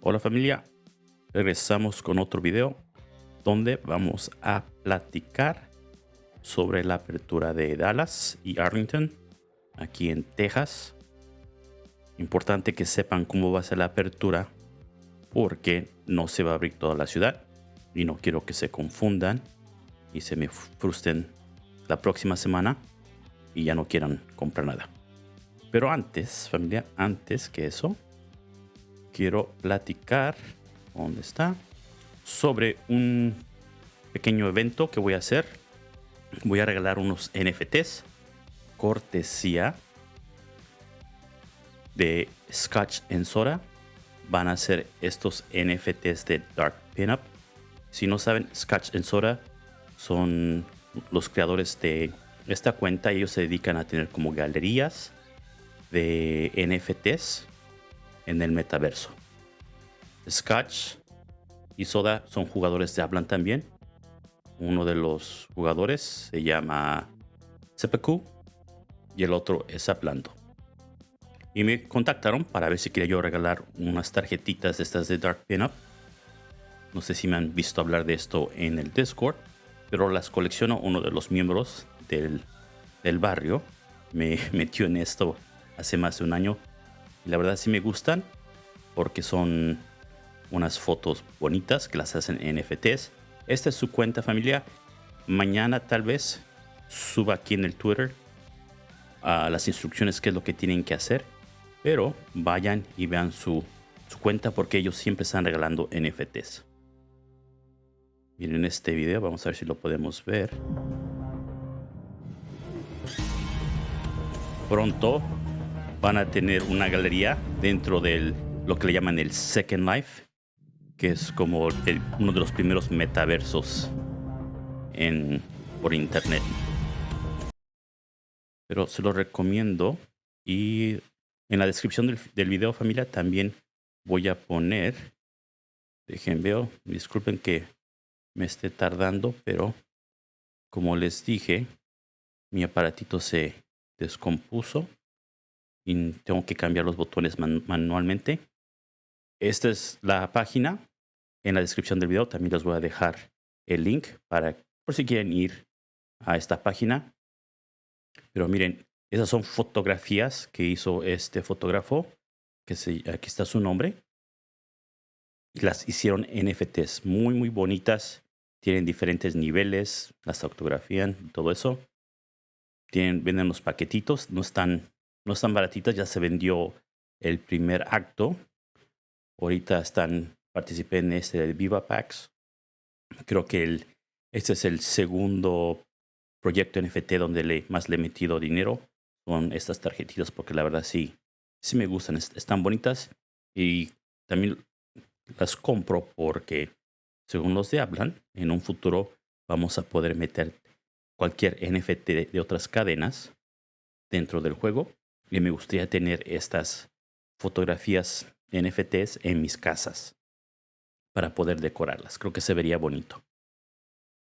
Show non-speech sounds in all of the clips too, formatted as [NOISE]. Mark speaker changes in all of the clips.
Speaker 1: Hola familia, regresamos con otro video donde vamos a platicar sobre la apertura de Dallas y Arlington aquí en Texas. Importante que sepan cómo va a ser la apertura porque no se va a abrir toda la ciudad y no quiero que se confundan y se me frustren la próxima semana y ya no quieran comprar nada. Pero antes, familia, antes que eso, quiero platicar, ¿dónde está? Sobre un pequeño evento que voy a hacer. Voy a regalar unos NFTs, cortesía de Scotch en Soda. Van a ser estos NFTs de Dark Pinup. Si no saben, Scotch en Soda son los creadores de esta cuenta. Ellos se dedican a tener como galerías de NFTs en el metaverso. Scotch y Soda son jugadores de Hablan también. Uno de los jugadores se llama Seppuku y el otro es Hablando. Y me contactaron para ver si quería yo regalar unas tarjetitas de estas de Dark Pinup. No sé si me han visto hablar de esto en el Discord, pero las colecciono uno de los miembros del, del barrio. Me [LAUGHS] metió en esto hace más de un año. Y la verdad sí me gustan porque son unas fotos bonitas que las hacen en NFTs. Esta es su cuenta familia. Mañana tal vez suba aquí en el Twitter a las instrucciones qué es lo que tienen que hacer. Pero vayan y vean su, su cuenta porque ellos siempre están regalando NFTs. Miren este video, vamos a ver si lo podemos ver. Pronto van a tener una galería dentro de lo que le llaman el Second Life, que es como uno de los primeros metaversos en, por internet. Pero se lo recomiendo y en la descripción del, del video familia también voy a poner, dejen veo, disculpen que me esté tardando, pero como les dije, mi aparatito se descompuso y tengo que cambiar los botones manualmente. Esta es la página. En la descripción del video también les voy a dejar el link para por si quieren ir a esta página. Pero miren, esas son fotografías que hizo este fotógrafo, que se, aquí está su nombre. Las hicieron NFTs muy, muy bonitas. Tienen diferentes niveles, las fotografían, todo eso. Tienen, venden los paquetitos, no están no están baratitas, ya se vendió el primer acto. Ahorita están, participé en este de Viva Packs. Creo que el, este es el segundo proyecto NFT donde le, más le he metido dinero. Son estas tarjetitas porque la verdad sí, sí me gustan, están bonitas y también las compro porque según los de hablan, en un futuro vamos a poder meter cualquier NFT de otras cadenas dentro del juego y me gustaría tener estas fotografías NFTs en mis casas para poder decorarlas. Creo que se vería bonito.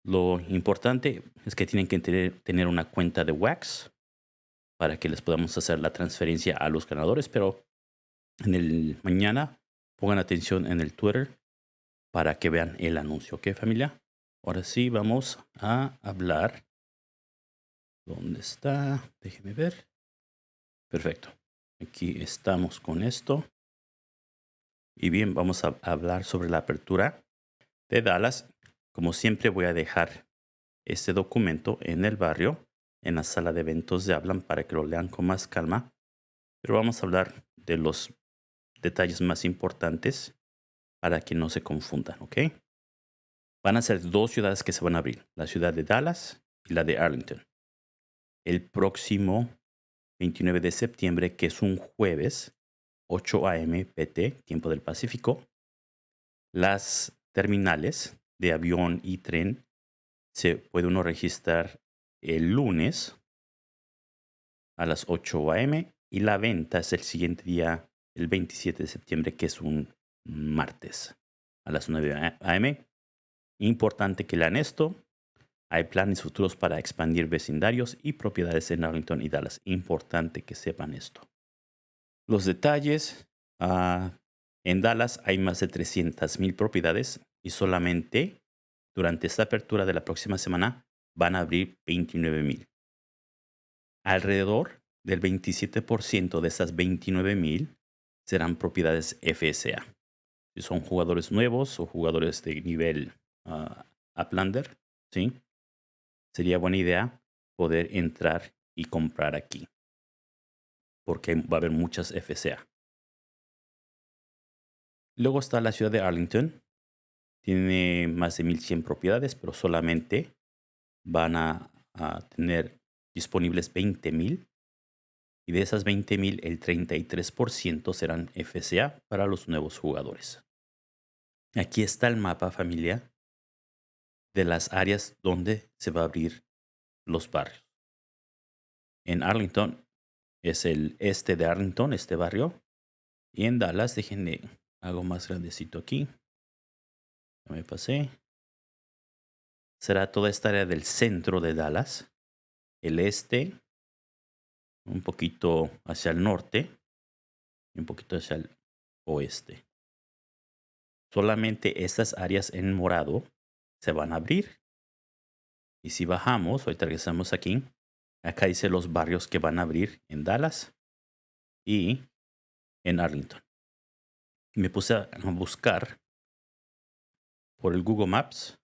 Speaker 1: Lo importante es que tienen que tener, una cuenta de Wax para que les podamos hacer la transferencia a los ganadores, pero en el mañana pongan atención en el Twitter para que vean el anuncio, ¿ok familia? Ahora sí vamos a hablar. ¿Dónde está? Déjenme ver. Perfecto. Aquí estamos con esto. Y bien, vamos a hablar sobre la apertura de Dallas. Como siempre voy a dejar este documento en el barrio, en la sala de eventos de Hablan para que lo lean con más calma. Pero vamos a hablar de los detalles más importantes para que no se confundan, ¿ok? Van a ser dos ciudades que se van a abrir, la ciudad de Dallas y la de Arlington. El próximo 29 de septiembre, que es un jueves, 8 a.m. PT, tiempo del Pacífico. Las terminales de avión y tren se puede uno registrar el lunes a las 8 a.m. y la venta es el siguiente día, el 27 de septiembre, que es un martes a las 9 a.m. Importante que lean esto hay planes futuros para expandir vecindarios y propiedades en Arlington y Dallas. Importante que sepan esto. Los detalles. ah, en Dallas hay más de 300 mil propiedades y solamente durante esta apertura de la próxima semana van a abrir 29 mil. Alrededor del 27% de estas 29 mil serán propiedades FSA. Si son jugadores nuevos o jugadores de nivel uh, Uplander, ¿sí? Sería buena idea poder entrar y comprar aquí. Porque va a haber muchas FCA. Luego está la ciudad de Arlington. Tiene más de 1100 propiedades, pero solamente van a, tener disponibles 20,000. Y de esas 20,000, el 33% serán FCA para los nuevos jugadores. Aquí está el mapa familia de las áreas donde se va a abrir los barrios. En Arlington es el este de Arlington, este barrio. Y en Dallas, déjenme, hago más grandecito aquí. Ya me pasé. Será toda esta área del centro de Dallas. El este, un poquito hacia el norte y un poquito hacia el oeste. Solamente estas áreas en morado se van a abrir. Y si bajamos, hoy regresamos aquí, acá dice los barrios que van a abrir en Dallas y en Arlington. Me puse a buscar por el Google Maps.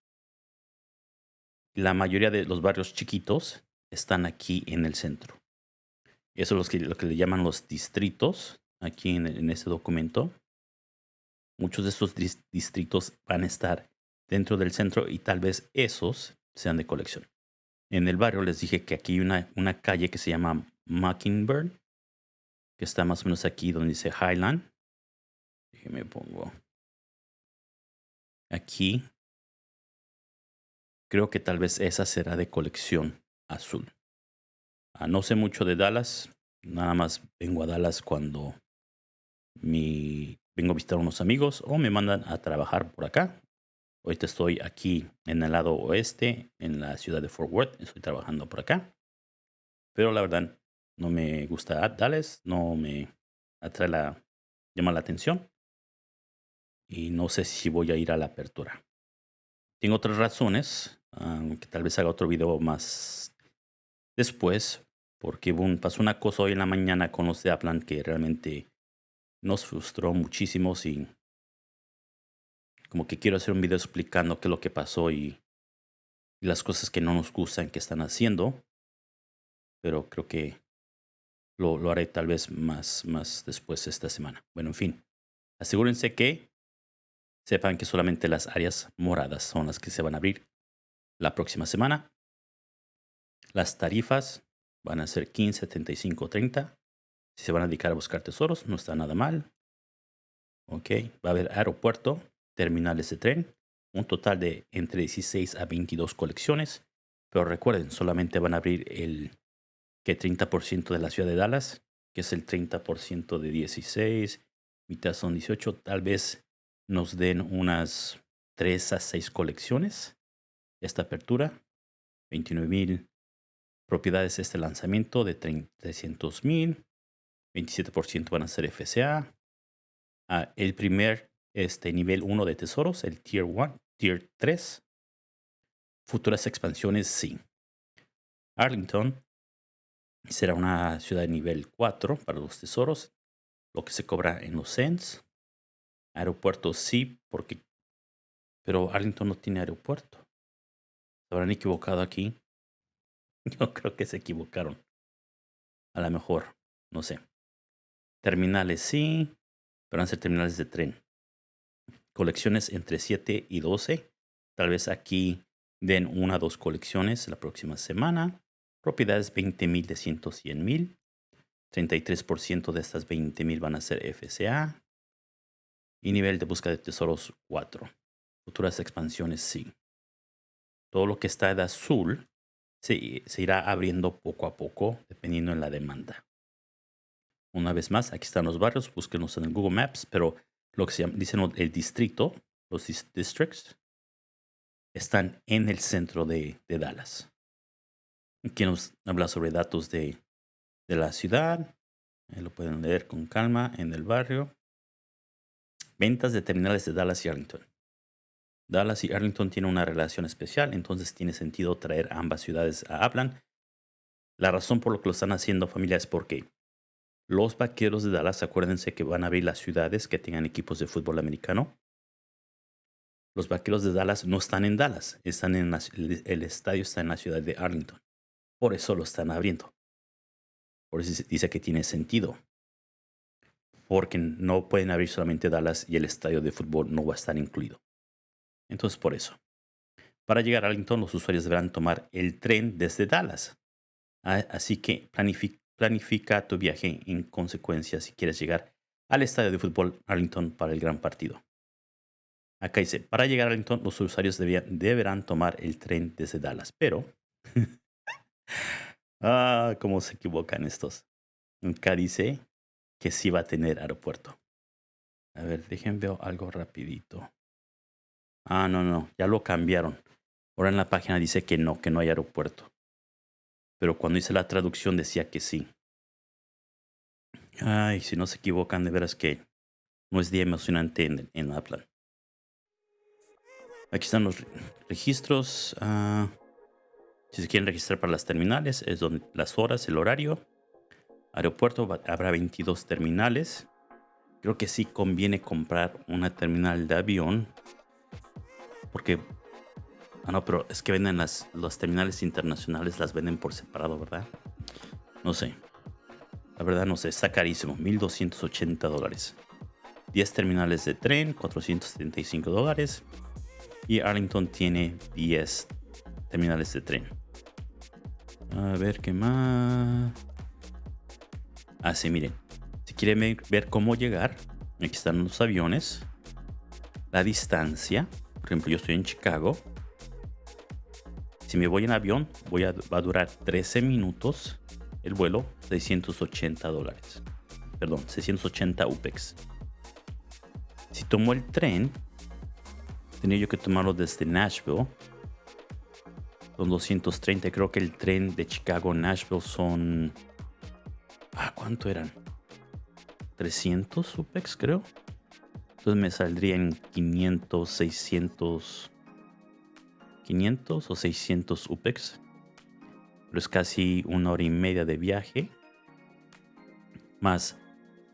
Speaker 1: La mayoría de los barrios chiquitos están aquí en el centro. Eso es lo que, le llaman los distritos aquí en, en este documento. Muchos de estos distritos van a estar dentro del centro y tal vez esos sean de colección. En el barrio les dije que aquí hay una, calle que se llama Mockingbird, que está más o menos aquí donde dice Highland. Déjeme pongo. Aquí. Creo que tal vez esa será de colección azul. Ah, no sé mucho de Dallas. Nada más vengo a Dallas cuando mi, vengo a visitar a unos amigos o me mandan a trabajar por acá Ahorita estoy aquí en el lado oeste, en la ciudad de Fort Worth. Estoy trabajando por acá. Pero la verdad, no me gusta Dallas, no me atrae la, llama la atención. Y no sé si voy a ir a la apertura. Tengo otras razones, que tal vez haga otro video más después, porque pasó una cosa hoy en la mañana con los de Aplan que realmente nos frustró muchísimo sin como que quiero hacer un video explicando qué es lo que pasó y, las cosas que no nos gustan que están haciendo. Pero creo que lo, lo, haré tal vez más, más después esta semana. Bueno, en fin. Asegúrense que sepan que solamente las áreas moradas son las que se van a abrir la próxima semana. Las tarifas van a ser 15, 75, 30. Si se van a dedicar a buscar tesoros, no está nada mal. Ok, va a haber aeropuerto terminales de tren, un total de entre 16 a 22 colecciones, pero recuerden, solamente van a abrir el que 30% de la ciudad de Dallas, que es el 30% de 16, mitad son 18, tal vez nos den unas 3 a 6 colecciones esta apertura, 29 mil propiedades este lanzamiento de 300 mil, 27% van a ser FCA. El primer este nivel 1 de tesoros, el Tier 1, Tier 3. Futuras expansiones, sí. Arlington será una ciudad de nivel 4 para los tesoros, lo que se cobra en los cents. Aeropuerto sí, porque... Pero Arlington no tiene aeropuerto. ¿Se habrán equivocado aquí? [LAUGHS] Yo creo que se equivocaron. A lo mejor, no sé. Terminales sí, pero van a ser terminales de tren colecciones entre 7 y 12. Tal vez aquí den una o dos colecciones la próxima semana. Propiedades 20 mil de 100 mil. 33% de estas 20 mil van a ser FCA. Y nivel de búsqueda de tesoros 4. Futuras expansiones sí. Todo lo que está de azul se, irá abriendo poco a poco dependiendo de la demanda. Una vez más, aquí están los barrios, búsquenos en el Google Maps, pero lo que se llama, dicen el distrito, los districts, están en el centro de, Dallas. Aquí nos habla sobre datos de, la ciudad, lo pueden leer con calma en el barrio. Ventas de terminales de Dallas y Arlington. Dallas y Arlington tienen una relación especial, entonces tiene sentido traer ambas ciudades a Aplan. La razón por lo que lo están haciendo familia es porque los vaqueros de Dallas, acuérdense que van a abrir las ciudades que tengan equipos de fútbol americano. Los vaqueros de Dallas no están en Dallas, están en el estadio está en la ciudad de Arlington. Por eso lo están abriendo. Por eso dice que tiene sentido. Porque no pueden abrir solamente Dallas y el estadio de fútbol no va a estar incluido. Entonces, por eso. Para llegar a Arlington, los usuarios deberán tomar el tren desde Dallas. Así que planifica, tu viaje en consecuencia si quieres llegar al estadio de fútbol Arlington para el gran partido. Acá dice, para llegar a Arlington, los usuarios deberán tomar el tren desde Dallas. Pero, [LAUGHS] ah, cómo se equivocan estos. Acá dice que sí va a tener aeropuerto. A ver, déjenme ver algo rapidito. Ah, no, no, ya lo cambiaron. Ahora en la página dice que no, que no hay aeropuerto. Pero cuando hice la traducción decía que sí. Ay, si no se equivocan, de veras que no es día emocionante en, en. Aquí están los registros. Ah, si se quieren registrar para las terminales, es donde las horas, el horario. Aeropuerto, habrá 22 terminales. Creo que sí conviene comprar una terminal de avión porque. Ah, no, pero es que venden las, los terminales internacionales, las venden por separado, ¿verdad? No sé. La verdad no sé, está carísimo, 1280 dólares. 10 terminales de tren, 475 dólares. Y Arlington tiene 10 terminales de tren. A ver qué más. Ah, sí, miren. Si quieren ver cómo llegar, aquí están los aviones. La distancia. Por ejemplo, yo estoy en Chicago. Si me voy en avión, voy a, va a durar 13 minutos el vuelo, 680 dólares. Perdón, 680 UPEX. Si tomo el tren, tenía yo que tomarlo desde Nashville. Son 230. Creo que el tren de Chicago a Nashville son... Ah, ¿cuánto eran? 300 UPEX, creo. Entonces me saldría en 500, 600, 500 o 600 UPEX. Pero es casi una hora y media de viaje. Más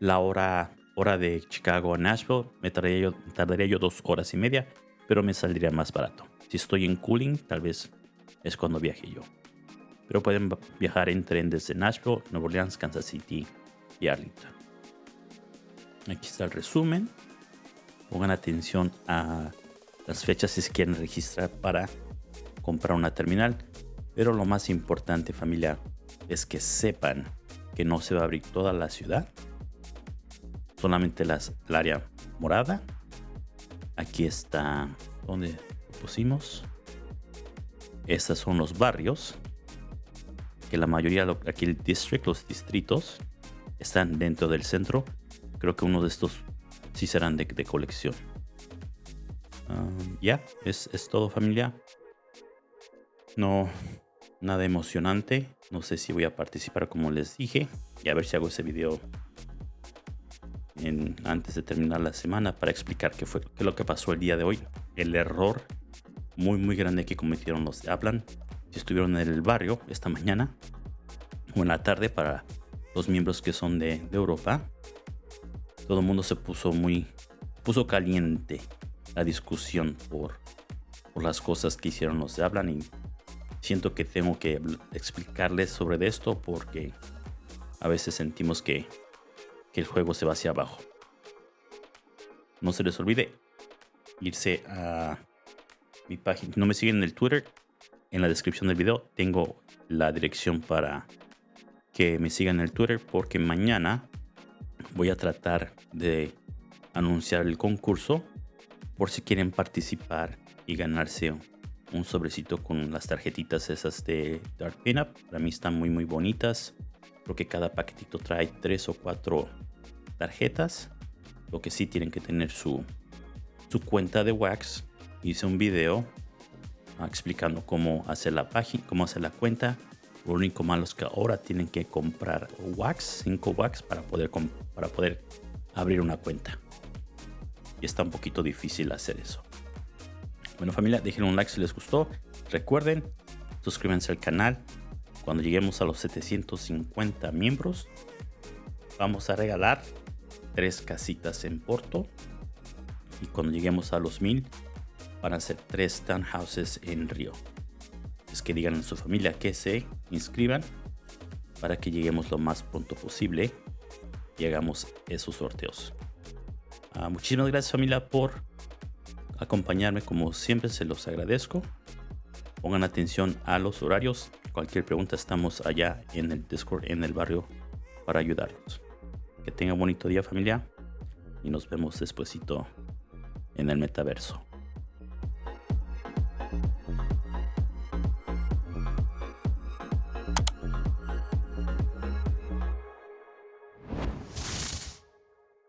Speaker 1: la hora, hora de Chicago a Nashville. Me tardaría yo, tardaría yo dos horas y media. Pero me saldría más barato. Si estoy en cooling, tal vez es cuando viaje yo. Pero pueden viajar en tren desde Nashville, Nueva Orleans, Kansas City y Arlington. Aquí está el resumen pongan atención a las fechas si quieren registrar para comprar una terminal. Pero lo más importante familia es que sepan que no se va a abrir toda la ciudad. Solamente las, el área morada. Aquí está donde pusimos. Estos son los barrios. Que la mayoría, aquí el district, los distritos, están dentro del centro. Creo que uno de estos si serán de, colección. ya, es, es todo familia. No, nada emocionante. No sé si voy a participar como les dije. Y a ver si hago ese video antes de terminar la semana para explicar qué fue qué lo que pasó el día de hoy. El error muy muy grande que cometieron los de Aplan. Si estuvieron en el barrio esta mañana o en la tarde para los miembros que son de, Europa todo el mundo se puso muy, puso caliente la discusión por, por las cosas que hicieron los de hablan y siento que tengo que explicarles sobre esto porque a veces sentimos que, que el juego se va hacia abajo. No se les olvide irse a mi página. No me siguen en el Twitter. En la descripción del video tengo la dirección para que me sigan en el Twitter porque mañana voy a tratar de anunciar el concurso por si quieren participar y ganarse un sobrecito con las tarjetitas esas de Dark Pinup. Para mí están muy muy bonitas. Creo que cada paquetito trae tres o cuatro tarjetas. Lo que sí tienen que tener su, su cuenta de Wax. Hice un video ah, explicando cómo hacer la página, cómo hacer la cuenta Lo único malo es que ahora tienen que comprar wax, 5 wax para poder, para poder abrir una cuenta. Y está un poquito difícil hacer eso. Bueno familia, dejen un like si les gustó. Recuerden, suscríbanse al canal. Cuando lleguemos a los 750 miembros, vamos a regalar tres casitas en Porto. Y cuando lleguemos a los 1000, van a ser tres townhouses en Río. Es que digan a su familia que se inscriban para que lleguemos lo más pronto posible y hagamos esos sorteos. Ah, muchísimas gracias familia por acompañarme como siempre se los agradezco. Pongan atención a los horarios. Cualquier pregunta estamos allá en el Discord en el barrio para ayudarlos. Que tengan bonito día familia y nos vemos despuesito en el metaverso.